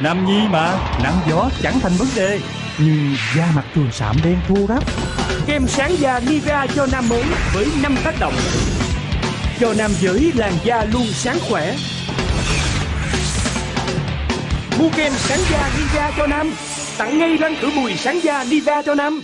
Nam nhi mà Nắng gió chẳng thành vấn đề. Nhưng da mặt thường sạm đen thô ráp Kem sáng da Nivea cho nam mới với 5 tác động. Cho nam giới làn da luôn sáng khỏe. Mua kem sáng da Nivea cho nam Tặng ngay răng khử mùi sáng da Nivea cho nam.